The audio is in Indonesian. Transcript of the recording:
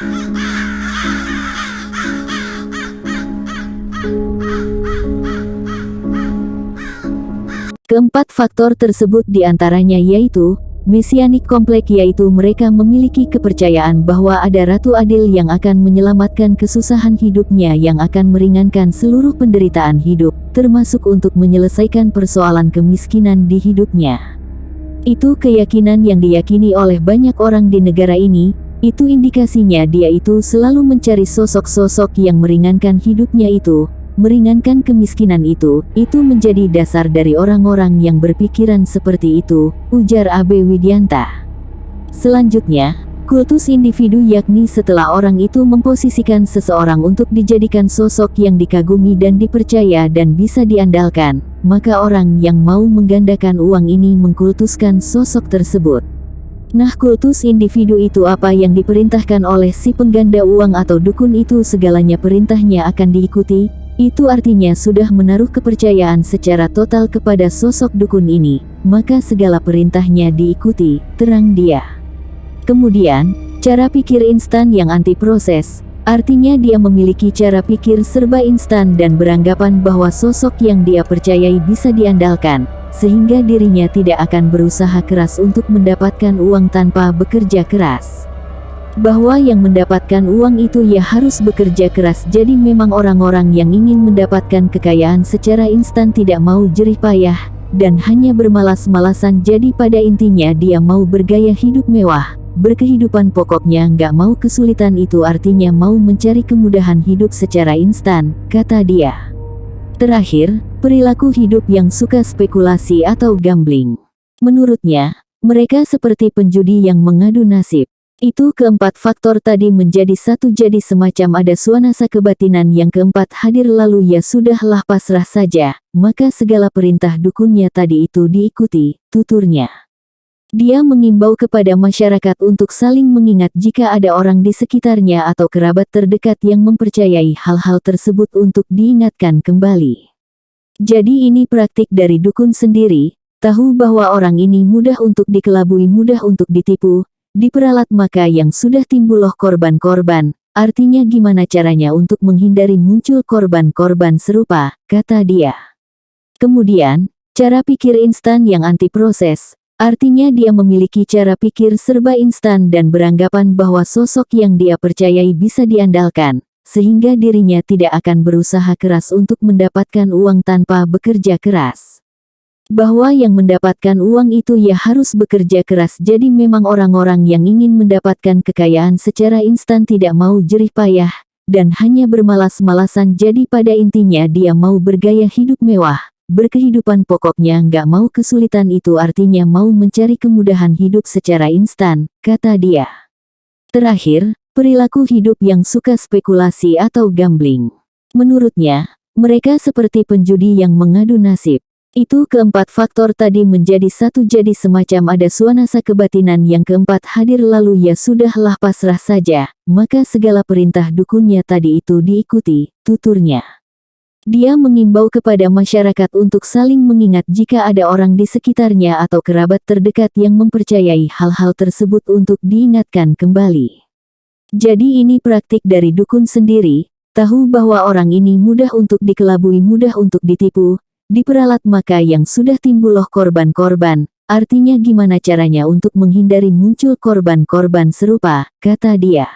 Keempat faktor tersebut di antaranya yaitu, Mesianik komplek yaitu mereka memiliki kepercayaan bahwa ada Ratu Adil yang akan menyelamatkan kesusahan hidupnya yang akan meringankan seluruh penderitaan hidup, termasuk untuk menyelesaikan persoalan kemiskinan di hidupnya. Itu keyakinan yang diyakini oleh banyak orang di negara ini, itu indikasinya dia itu selalu mencari sosok-sosok yang meringankan hidupnya itu, meringankan kemiskinan itu, itu menjadi dasar dari orang-orang yang berpikiran seperti itu, ujar Abe Widianta. Selanjutnya, kultus individu yakni setelah orang itu memposisikan seseorang untuk dijadikan sosok yang dikagumi dan dipercaya dan bisa diandalkan, maka orang yang mau menggandakan uang ini mengkultuskan sosok tersebut. Nah kultus individu itu apa yang diperintahkan oleh si pengganda uang atau dukun itu? Segalanya perintahnya akan diikuti, itu artinya sudah menaruh kepercayaan secara total kepada sosok dukun ini, maka segala perintahnya diikuti, terang dia. Kemudian, cara pikir instan yang anti proses, artinya dia memiliki cara pikir serba instan dan beranggapan bahwa sosok yang dia percayai bisa diandalkan, sehingga dirinya tidak akan berusaha keras untuk mendapatkan uang tanpa bekerja keras bahwa yang mendapatkan uang itu ya harus bekerja keras jadi memang orang-orang yang ingin mendapatkan kekayaan secara instan tidak mau jerih payah, dan hanya bermalas-malasan jadi pada intinya dia mau bergaya hidup mewah, berkehidupan pokoknya nggak mau kesulitan itu artinya mau mencari kemudahan hidup secara instan, kata dia. Terakhir, perilaku hidup yang suka spekulasi atau gambling. Menurutnya, mereka seperti penjudi yang mengadu nasib. Itu keempat faktor tadi menjadi satu jadi semacam ada suanasa kebatinan yang keempat hadir lalu ya sudahlah pasrah saja, maka segala perintah dukunnya tadi itu diikuti, tuturnya. Dia mengimbau kepada masyarakat untuk saling mengingat jika ada orang di sekitarnya atau kerabat terdekat yang mempercayai hal-hal tersebut untuk diingatkan kembali. Jadi ini praktik dari dukun sendiri, tahu bahwa orang ini mudah untuk dikelabui mudah untuk ditipu, Diperalat maka yang sudah timbul loh korban-korban, artinya gimana caranya untuk menghindari muncul korban-korban serupa, kata dia. Kemudian, cara pikir instan yang anti proses, artinya dia memiliki cara pikir serba instan dan beranggapan bahwa sosok yang dia percayai bisa diandalkan, sehingga dirinya tidak akan berusaha keras untuk mendapatkan uang tanpa bekerja keras. Bahwa yang mendapatkan uang itu ya harus bekerja keras jadi memang orang-orang yang ingin mendapatkan kekayaan secara instan tidak mau jerih payah, dan hanya bermalas-malasan jadi pada intinya dia mau bergaya hidup mewah, berkehidupan pokoknya nggak mau kesulitan itu artinya mau mencari kemudahan hidup secara instan, kata dia. Terakhir, perilaku hidup yang suka spekulasi atau gambling. Menurutnya, mereka seperti penjudi yang mengadu nasib. Itu keempat faktor tadi menjadi satu jadi semacam ada suanasa kebatinan yang keempat hadir lalu ya sudahlah pasrah saja, maka segala perintah dukunnya tadi itu diikuti, tuturnya. Dia mengimbau kepada masyarakat untuk saling mengingat jika ada orang di sekitarnya atau kerabat terdekat yang mempercayai hal-hal tersebut untuk diingatkan kembali. Jadi ini praktik dari dukun sendiri, tahu bahwa orang ini mudah untuk dikelabui mudah untuk ditipu, Diperalat maka yang sudah timbul loh korban-korban, artinya gimana caranya untuk menghindari muncul korban-korban serupa, kata dia.